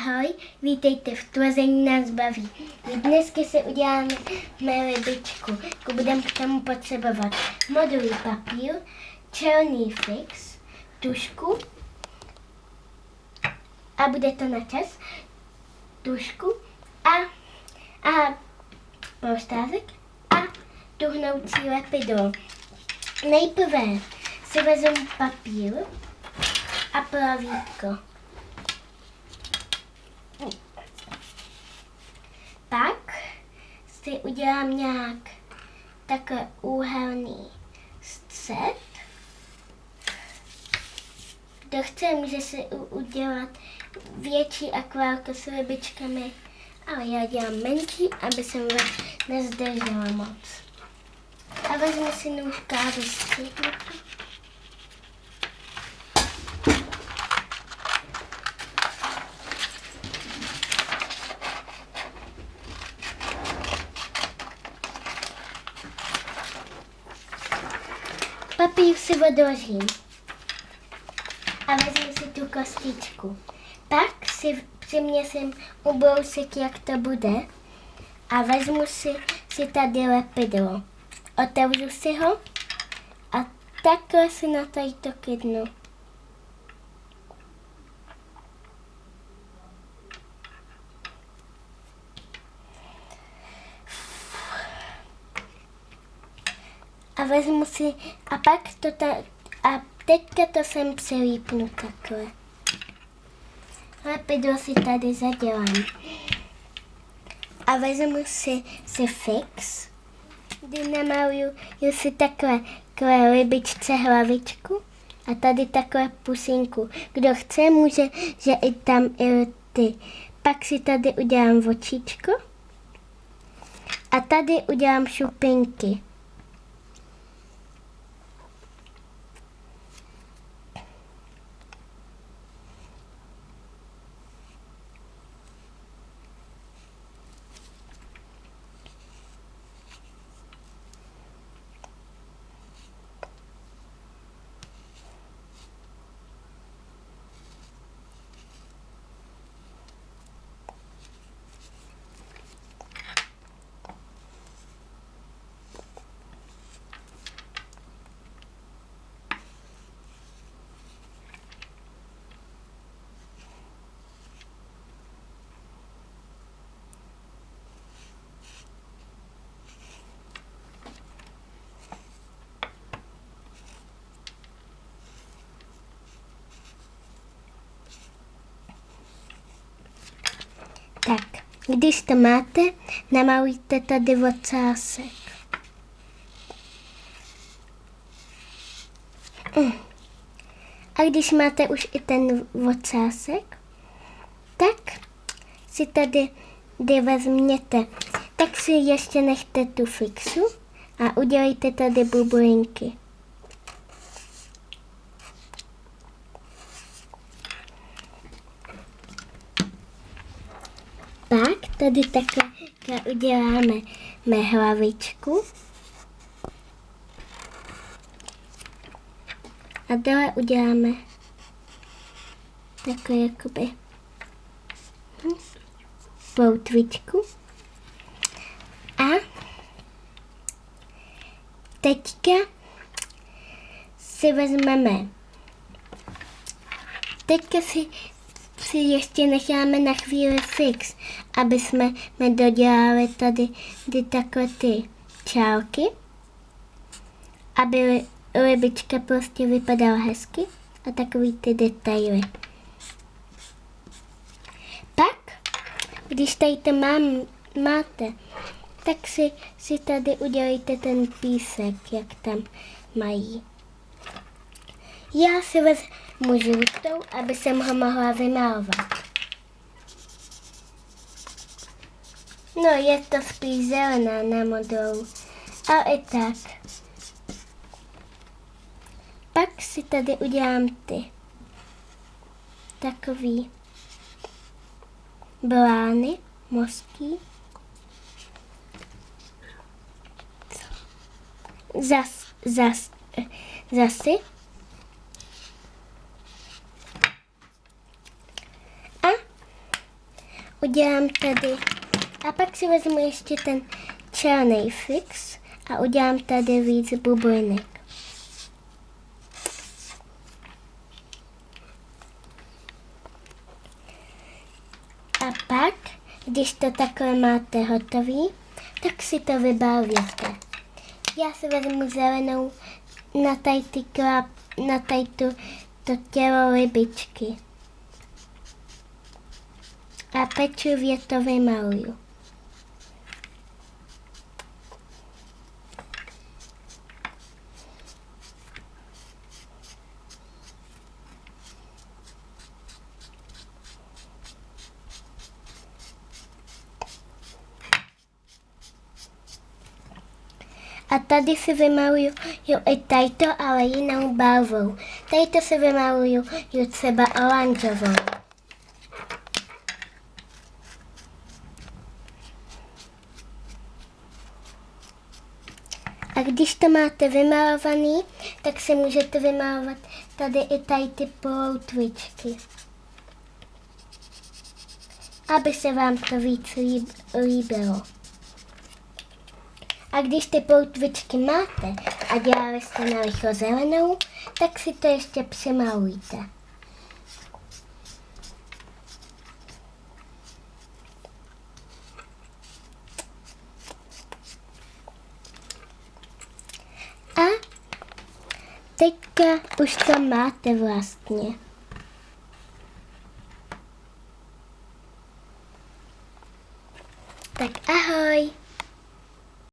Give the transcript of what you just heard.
Ahoj, vítejte v Tvození nás baví. Dneska se uděláme libičku. Budeme k tomu potřebovat modulý papír, černý fix, tušku a bude to na čas, tušku a, a polštázek a tuhnoucí lepidlo. Nejprve si vezmu papír a plavítko. Pak si udělám nějak takhle úhelný střed. Kdo chce, může si udělat větší akvárko s rybičkami, ale já dělám menší, aby jsem vás nezdržela moc. A vezmu si nůžka a Papír si odložím a vezmu si tu kostičku. Pak si přiměsím ubrousek, jak to bude a vezmu si, si tady lepidlo. Otevřu si ho a takhle si na tady to kydnu. A vezmu si, a pak to ta, a teďka to sem přelípnu takhle. Lepidlo si tady zadělám. A vezmu si, si fix, kdy namaluju si takhle, takhle libičce hlavičku a tady takhle pusinku. Kdo chce, může, že i tam i ty. Pak si tady udělám očičko a tady udělám šupinky. Tak, když to máte, namalujte tady ocásek. Mm. A když máte už i ten ocásek, tak si tady kdy vezměte, tak si ještě nechte tu fixu a udělejte tady bublinky. Pak tady takhle uděláme hlavičku. A dále uděláme takhle jakoby poutvičku. A teďka si vezmeme teďka si si ještě necháme na chvíli fix, aby jsme dodělali tady ty takhle ty čálky, aby libička prostě vypadala hezky a takový ty detaily. Pak, když tady to mám, máte, tak si, si tady udělejte ten písek, jak tam mají. Já si vezmu žlutou, aby jsem ho mohla vymalovat. No, je to spíš zelená na modelu. A i tak. Pak si tady udělám ty takový blány, mozky. Zas, zas, zasy. Udělám tady, a pak si vezmu ještě ten černý fix a udělám tady víc bublinek. A pak, když to takhle máte hotový, tak si to vybavíte. Já si vezmu zelenou na tady, ty klap, na tady tu, to tělo rybičky. A pečlivě to vymaluju. A tady si vymaluju i tajto, ale jinou barvou. Tady to si vymaluju třeba oranžovou. A když to máte vymalovaný, tak si můžete vymalovat tady i tady ty ploutvičky. Aby se vám to víc líbilo. A když ty poutvičky máte a dělali jste na licho zelenou, tak si to ještě přimalujte. teďka už to máte vlastně. Tak a